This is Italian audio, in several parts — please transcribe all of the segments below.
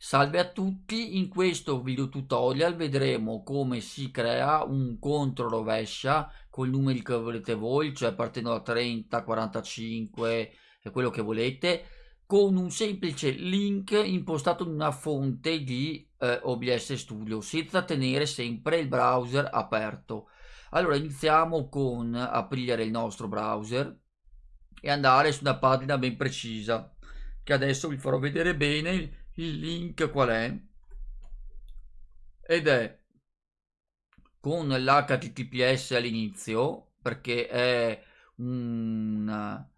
Salve a tutti, in questo video tutorial vedremo come si crea un contro rovescia con i numeri che volete voi, cioè partendo da 30, 45 e quello che volete, con un semplice link impostato in una fonte di eh, OBS Studio, senza tenere sempre il browser aperto. Allora iniziamo con aprire il nostro browser e andare su una pagina ben precisa, che adesso vi farò vedere bene il link qual è? Ed è con l'HTTPS all'inizio, perché è una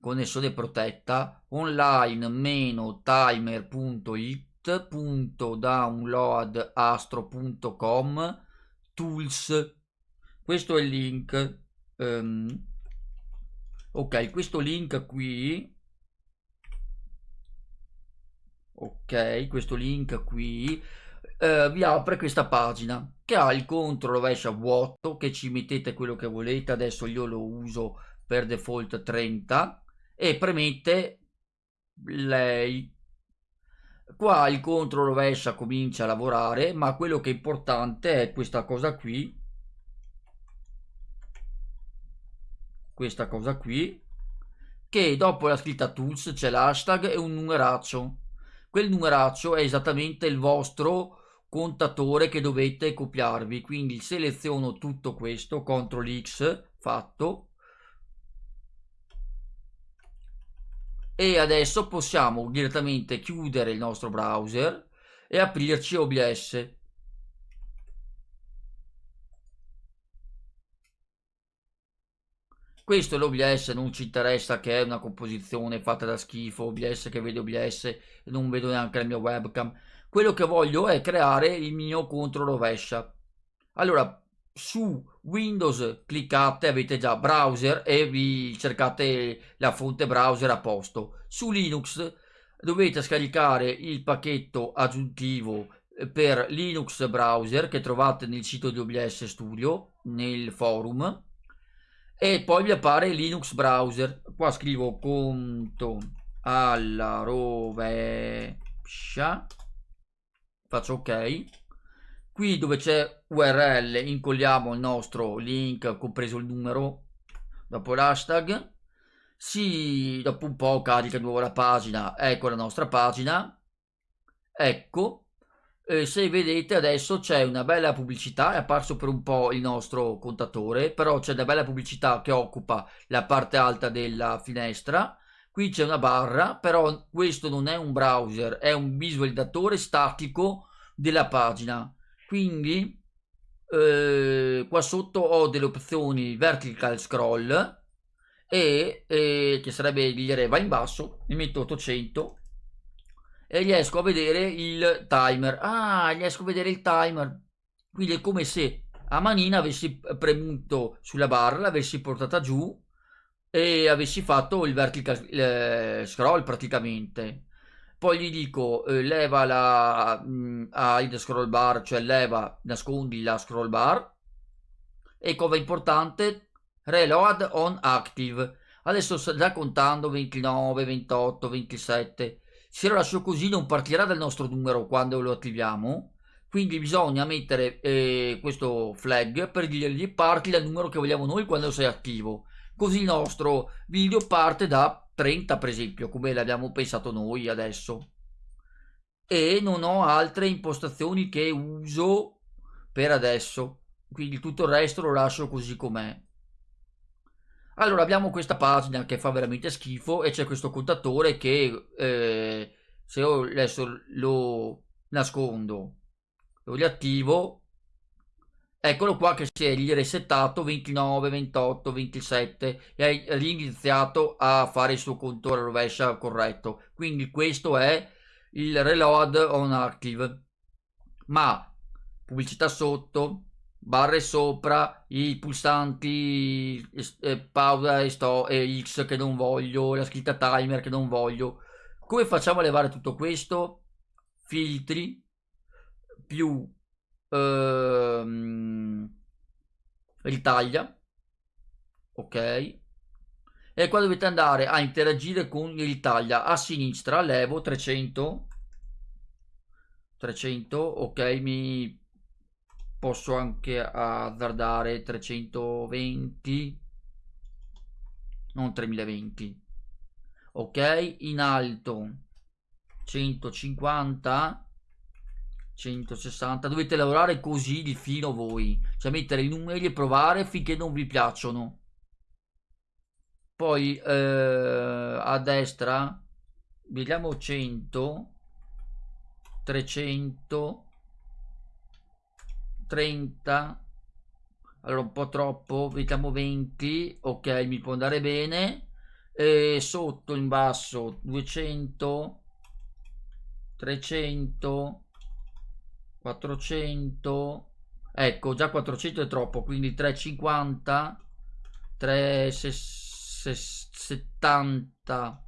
connessione protetta, online-timer.it.downloadastro.com tools. Questo è il link. Um, ok, questo link qui ok questo link qui eh, vi apre questa pagina che ha il contro rovescia vuoto che ci mettete quello che volete adesso io lo uso per default 30 e premete lei qua il contro rovescia comincia a lavorare ma quello che è importante è questa cosa qui. Questa cosa qui che dopo la scritta tools c'è l'hashtag e un numeraccio quel numeraccio è esattamente il vostro contatore che dovete copiarvi. Quindi seleziono tutto questo CTRL X fatto. E adesso possiamo direttamente chiudere il nostro browser e aprirci OBS Questo è l'OBS, non ci interessa che è una composizione fatta da schifo, OBS che vede OBS non vedo neanche la mia webcam. Quello che voglio è creare il mio contro rovescia. Allora, su Windows cliccate, avete già browser e vi cercate la fonte browser a posto. Su Linux dovete scaricare il pacchetto aggiuntivo per Linux browser che trovate nel sito di OBS Studio, nel forum e poi mi appare Linux browser. Qua scrivo conto alla rovescia. Faccio ok. Qui dove c'è url incolliamo il nostro link compreso il numero dopo l'hashtag. Si dopo un po' carica di nuovo la pagina. Ecco la nostra pagina. Ecco eh, se vedete adesso c'è una bella pubblicità, è apparso per un po' il nostro contatore, però c'è una bella pubblicità che occupa la parte alta della finestra. Qui c'è una barra, però questo non è un browser, è un visualizzatore statico della pagina. Quindi eh, qua sotto ho delle opzioni vertical scroll e eh, che sarebbe dire va in basso, mi metto 800 e riesco a vedere il timer. Ah, riesco a vedere il timer. Quindi è come se a manina avessi premuto sulla barra, l'avessi portata giù e avessi fatto il vertical eh, scroll praticamente. Poi gli dico eh, leva la mh, mm, hide scroll bar, cioè leva, nascondi la scroll bar e cosa importante, reload on active. Adesso sta contando 29, 28, 27 se lo lascio così non partirà dal nostro numero quando lo attiviamo. Quindi bisogna mettere eh, questo flag per dirgli parti dal numero che vogliamo noi quando sei attivo. Così il nostro video parte da 30 per esempio come l'abbiamo pensato noi adesso. E non ho altre impostazioni che uso per adesso. Quindi tutto il resto lo lascio così com'è allora abbiamo questa pagina che fa veramente schifo e c'è questo contatore che eh, se io adesso lo nascondo, lo riattivo, eccolo qua che si è risettato 29, 28, 27 e ha riniziato a fare il suo contatore rovescia corretto. Quindi questo è il reload on active. Ma pubblicità sotto, barre sopra, i pulsanti eh, pausa e sto e X che non voglio, la scritta timer che non voglio. Come facciamo a levare tutto questo? Filtri più ehm, ritaglia. Ok. E qua dovete andare a interagire con il ritaglia a sinistra, levo 300 300 ok mi posso anche azzardare 320 non 3020 ok in alto 150 160 dovete lavorare così di fino voi. Cioè mettere i numeri e provare finché non vi piacciono. Poi eh, a destra vediamo 100 300 30 allora un po' troppo vediamo 20 ok mi può andare bene. E sotto in basso 200 300 400 ecco già 400 è troppo quindi 350 370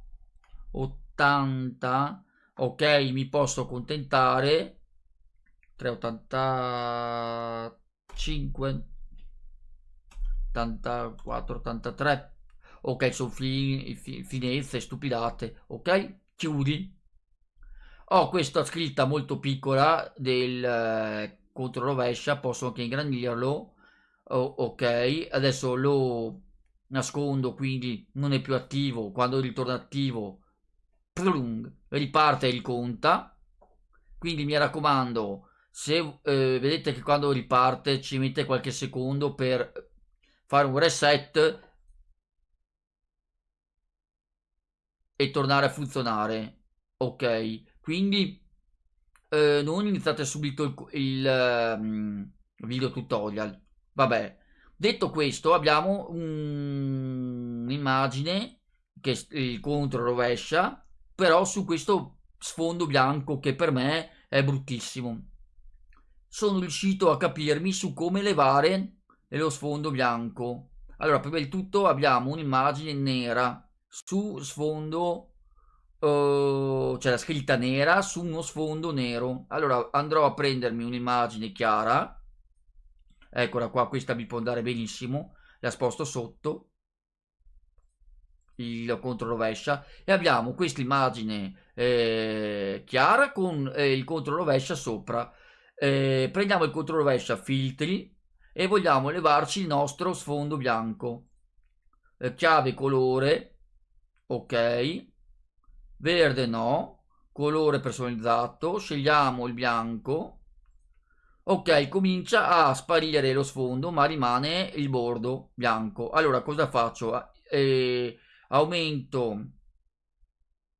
80 ok mi posso accontentare 385 84 83 ok sono fin, fin, finezze stupidate ok? Chiudi. Ho questa scritta molto piccola del eh, contro rovescia posso anche ingrandirlo. Oh, ok adesso lo nascondo quindi non è più attivo. Quando ritorna attivo plung, riparte il conta quindi mi raccomando se eh, vedete che quando riparte ci mette qualche secondo per fare un reset e tornare a funzionare. Ok quindi eh, non iniziate subito il, il um, video tutorial. Vabbè detto questo abbiamo un'immagine che il contro rovescia però su questo sfondo bianco che per me è bruttissimo sono riuscito a capirmi su come levare lo sfondo bianco. Allora prima di tutto abbiamo un'immagine nera su sfondo uh, c'è la scritta nera su uno sfondo nero. Allora andrò a prendermi un'immagine chiara. Eccola qua questa mi può andare benissimo. La sposto sotto. Il controrovescia e abbiamo questa immagine eh, chiara con eh, il controrovescia sopra eh, prendiamo il controrovescia filtri e vogliamo levarci il nostro sfondo bianco. Eh, chiave colore ok. Verde no, colore personalizzato, scegliamo il bianco, ok comincia a sparire lo sfondo ma rimane il bordo bianco, allora cosa faccio? Eh, aumento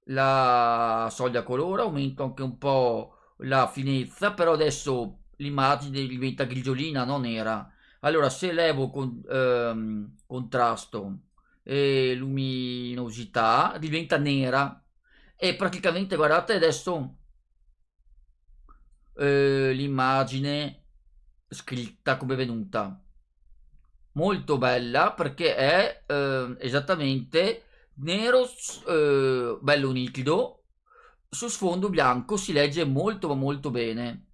la soglia colore, aumento anche un po' la finezza, però adesso l'immagine diventa grigiolina, non nera. Allora se levo con, ehm, contrasto e luminosità diventa nera e praticamente guardate adesso eh, l'immagine scritta come è venuta molto bella perché è eh, esattamente nero eh, bello nitido su sfondo bianco si legge molto molto bene.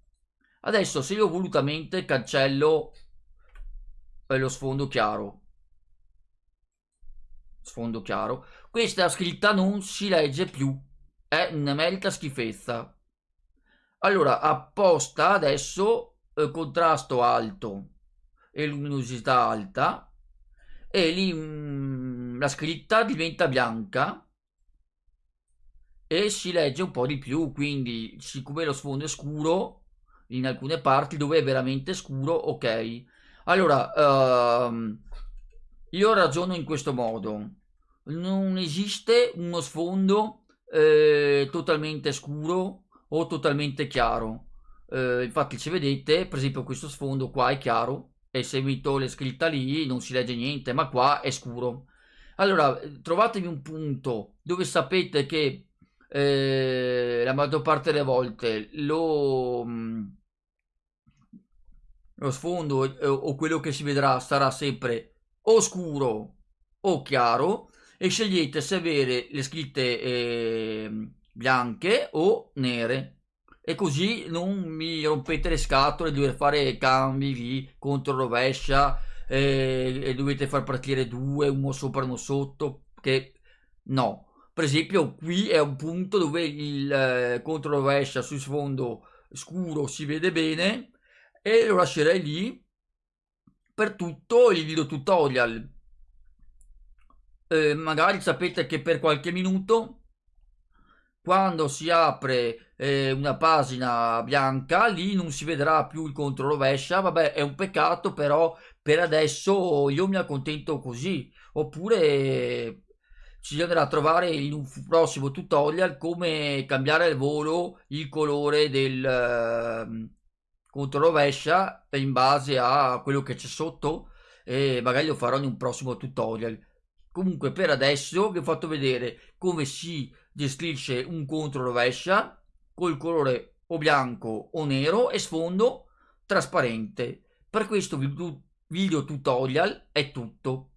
Adesso se io volutamente cancello eh, lo sfondo chiaro. Sfondo chiaro. Questa scritta non si legge più. È una merita schifezza. Allora, apposta adesso eh, contrasto alto e luminosità alta e lì mh, mm, la scritta diventa bianca e si legge un po' di più, quindi siccome lo sfondo è scuro in alcune parti dove è veramente scuro, ok. Allora, uh, io ragiono in questo modo. Non esiste uno sfondo eh, totalmente scuro o totalmente chiaro. Eh, infatti se vedete, per esempio questo sfondo qua è chiaro e se metto le scritte lì non si legge niente, ma qua è scuro. Allora, trovatevi un punto dove sapete che eh, la maggior parte delle volte lo, mm, lo sfondo eh, o quello che si vedrà sarà sempre o scuro o chiaro e scegliete se avere le scritte eh, bianche o nere. E così non mi rompete le scatole dover fare cambi di contro rovescia eh, e dovete far partire due uno sopra uno sotto che no per esempio qui è un punto dove il eh, contro rovescia sul sfondo scuro si vede bene e lo lascerei lì per tutto il video tutorial eh, magari sapete che per qualche minuto quando si apre eh, una pagina bianca lì non si vedrà più il contro rovescia. Vabbè è un peccato però per adesso io mi accontento così. Oppure ci andrà a trovare in un prossimo tutorial come cambiare al volo il colore del eh, controrovescia in base a quello che c'è sotto e magari lo farò in un prossimo tutorial comunque per adesso vi ho fatto vedere come si gestisce un controrovescia col colore o bianco o nero e sfondo trasparente. Per questo video tutorial è tutto